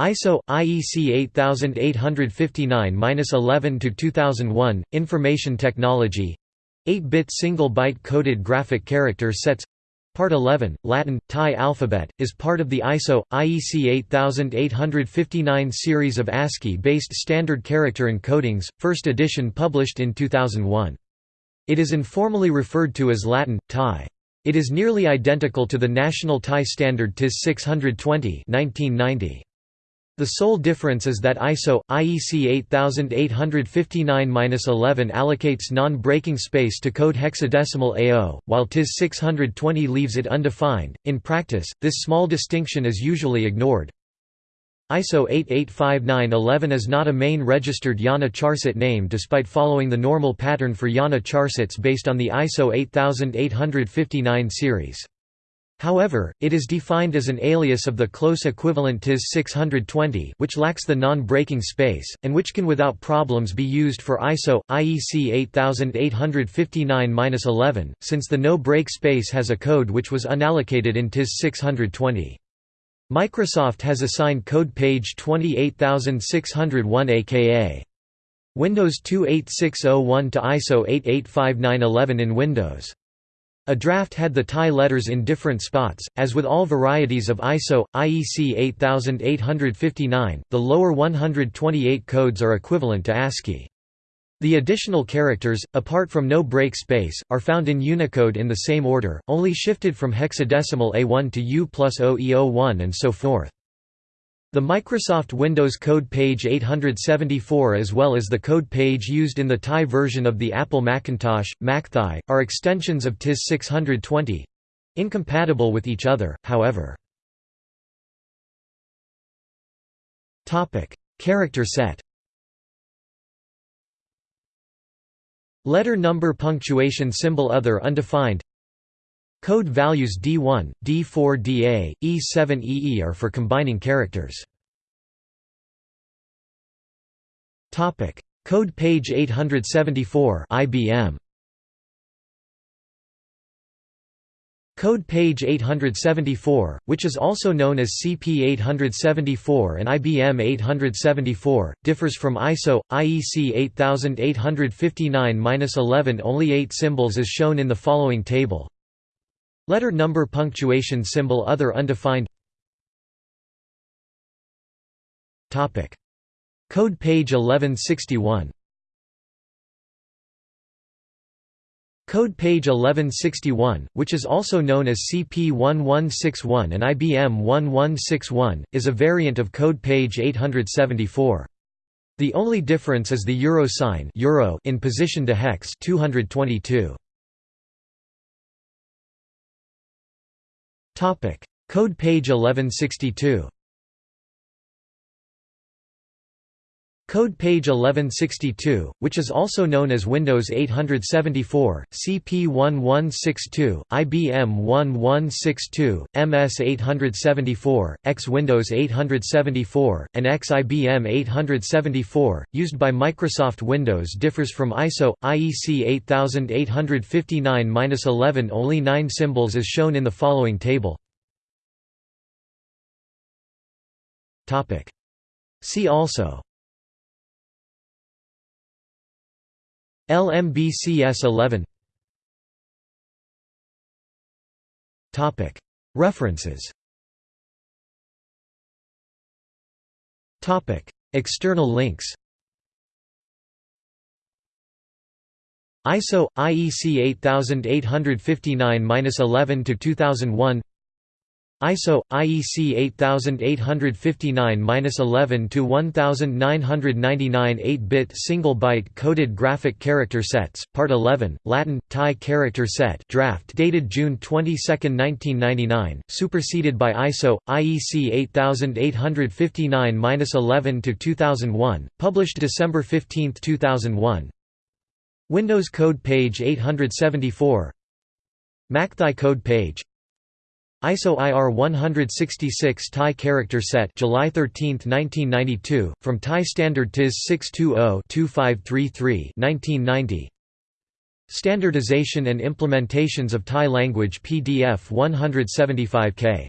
ISO IEC 8859-11 to 2001 Information Technology. 8-bit single byte coded graphic character sets. Part 11 Latin Thai alphabet is part of the ISO IEC 8859 series of ASCII based standard character encodings first edition published in 2001 It is informally referred to as Latin Thai. It is nearly identical to the national Thai standard TIS 620 1990 the sole difference is that ISO IEC 8859-11 allocates non-breaking space to code hexadecimal AO, while TIS 620 leaves it undefined. In practice, this small distinction is usually ignored. ISO 8859-11 is not a main registered IANA charset name despite following the normal pattern for IANA charsets based on the ISO 8859 series. However, it is defined as an alias of the close equivalent TIS 620 which lacks the non-breaking space, and which can without problems be used for ISO, IEC 8859-11, since the no-break space has a code which was unallocated in TIS 620. Microsoft has assigned code page 28601 aka Windows 28601 to ISO 8859-11 in Windows. A draft had the Thai letters in different spots, as with all varieties of ISO, IEC 8859, the lower 128 codes are equivalent to ASCII. The additional characters, apart from no break space, are found in Unicode in the same order, only shifted from hexadecimal A1 to U plus OE01 and so forth. The Microsoft Windows code page 874 as well as the code page used in the Thai version of the Apple Macintosh, MacThai, are extensions of TIS 620—incompatible with each other, however. Character set Letter number punctuation symbol other undefined Code values D1, D4 DA, E7 EE are for combining characters. Code page 874 IBM Code page 874, which is also known as CP874 and IBM 874, differs from ISO, IEC 8859-11 only 8 symbols as shown in the following table. Letter number punctuation symbol other undefined Topic Code page 1161 Code page 1161, which is also known as CP1161 and IBM 1161, is a variant of code page 874. The only difference is the euro sign euro in position to hex 222. Code page 1162. Code page 1162, which is also known as Windows 874, CP1162, IBM 1162, MS 874, X Windows 874, and X IBM 874, used by Microsoft Windows differs from ISO, IEC 8859-11 only 9 symbols as shown in the following table. See also LMBCS 11 References. External links. ISO IEC 8859-11 to 2001 ISO IEC 8859-11 to 1999 8-bit single byte coded graphic character sets Part 11 Latin Thai character set draft dated June 22, 1999 superseded by ISO IEC 8859-11 to 2001 published December 15, 2001 Windows code page 874 MacThai code page ISO IR 166 Thai character set July 13, 1992, from Thai standard TIS 620-2533 1990. Standardization and implementations of Thai language PDF 175K